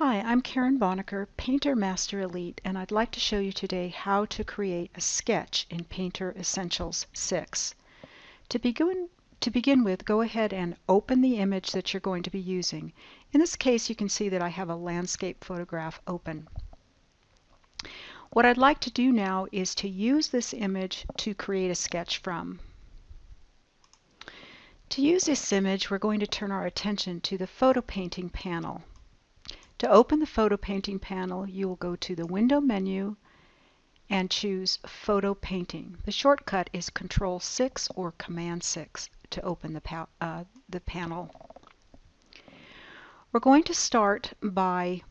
Hi, I'm Karen Bonaker, Painter Master Elite, and I'd like to show you today how to create a sketch in Painter Essentials 6. To begin, to begin with, go ahead and open the image that you're going to be using. In this case, you can see that I have a landscape photograph open. What I'd like to do now is to use this image to create a sketch from. To use this image, we're going to turn our attention to the photo painting panel. To open the photo painting panel, you will go to the window menu and choose photo painting. The shortcut is control 6 or command 6 to open the, uh, the panel. We're going to start by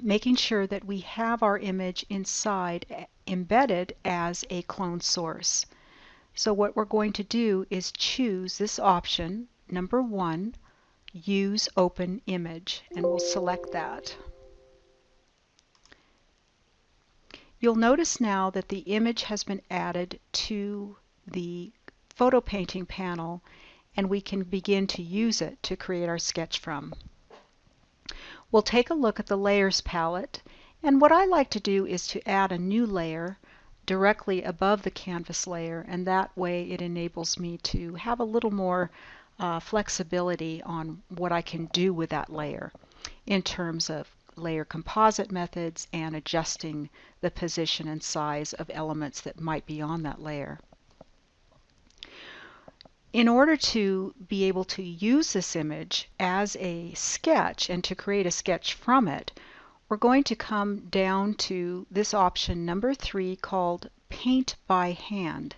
making sure that we have our image inside embedded as a clone source. So what we're going to do is choose this option, number one, use open image and we'll select that. You'll notice now that the image has been added to the photo painting panel and we can begin to use it to create our sketch from. We'll take a look at the layers palette and what I like to do is to add a new layer directly above the canvas layer and that way it enables me to have a little more uh, flexibility on what I can do with that layer in terms of layer composite methods and adjusting the position and size of elements that might be on that layer. In order to be able to use this image as a sketch and to create a sketch from it, we're going to come down to this option number three called Paint by Hand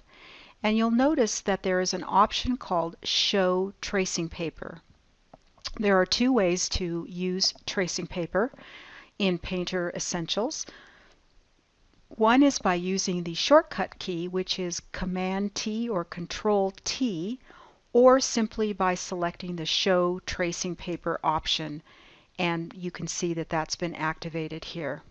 and you'll notice that there is an option called Show Tracing Paper. There are two ways to use tracing paper in Painter Essentials. One is by using the shortcut key, which is Command T or Control T, or simply by selecting the Show Tracing Paper option. And you can see that that's been activated here.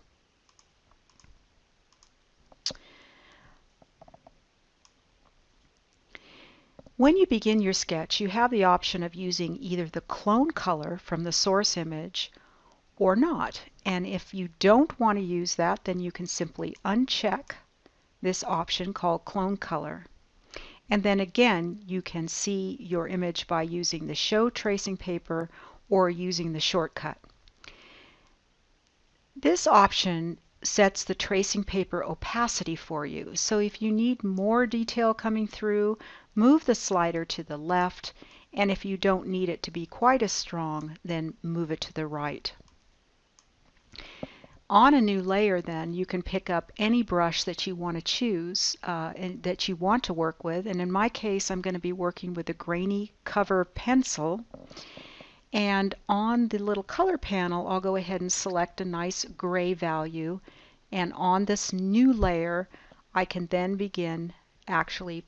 When you begin your sketch, you have the option of using either the clone color from the source image or not. And if you don't want to use that, then you can simply uncheck this option called clone color. And then again, you can see your image by using the show tracing paper or using the shortcut. This option sets the tracing paper opacity for you. So if you need more detail coming through, move the slider to the left, and if you don't need it to be quite as strong, then move it to the right. On a new layer then, you can pick up any brush that you want to choose uh, and that you want to work with. And in my case, I'm going to be working with a grainy cover pencil. And on the little color panel, I'll go ahead and select a nice gray value. And on this new layer, I can then begin actually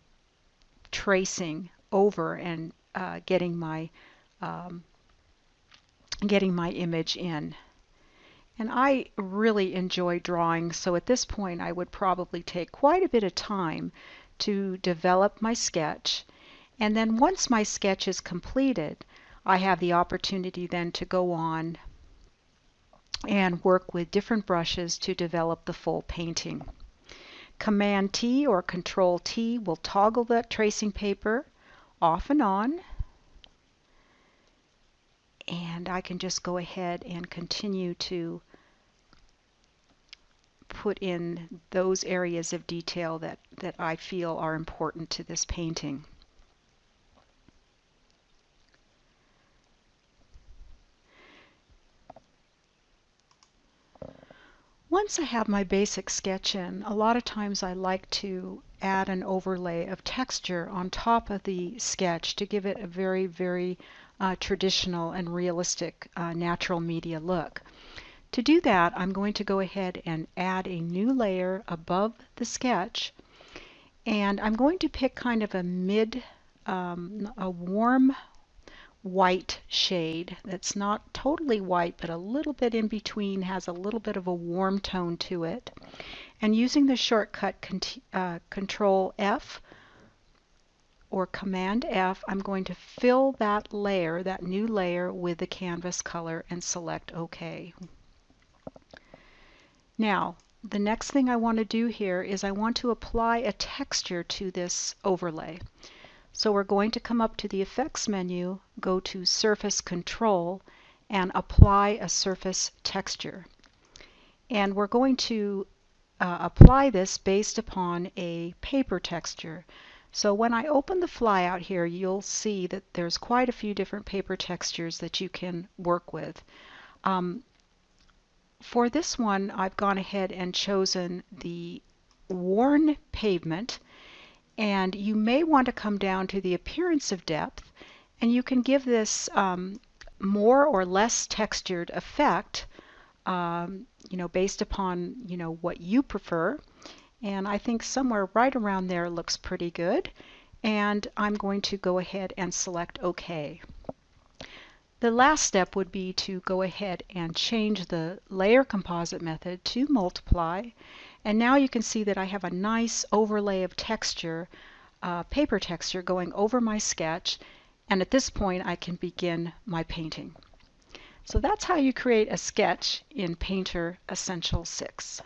tracing over and uh, getting my um, getting my image in. And I really enjoy drawing, so at this point I would probably take quite a bit of time to develop my sketch. And then once my sketch is completed, I have the opportunity then to go on and work with different brushes to develop the full painting. Command T or Control T will toggle that tracing paper off and on. And I can just go ahead and continue to put in those areas of detail that, that I feel are important to this painting. Once I have my basic sketch in, a lot of times I like to add an overlay of texture on top of the sketch to give it a very, very uh, traditional and realistic uh, natural media look. To do that, I'm going to go ahead and add a new layer above the sketch. And I'm going to pick kind of a mid, um, a warm white shade that's not totally white but a little bit in between has a little bit of a warm tone to it and using the shortcut uh, control F or Command F, I'm going to fill that layer, that new layer with the canvas color and select OK. Now, the next thing I want to do here is I want to apply a texture to this overlay. So we're going to come up to the Effects menu, go to Surface Control, and apply a surface texture. And we're going to uh, apply this based upon a paper texture. So when I open the flyout here, you'll see that there's quite a few different paper textures that you can work with. Um, for this one, I've gone ahead and chosen the worn pavement and you may want to come down to the appearance of depth and you can give this um, more or less textured effect um, you know based upon you know what you prefer. And I think somewhere right around there looks pretty good. And I'm going to go ahead and select OK. The last step would be to go ahead and change the layer composite method to multiply and now you can see that I have a nice overlay of texture, uh, paper texture going over my sketch. And at this point, I can begin my painting. So that's how you create a sketch in Painter Essential 6.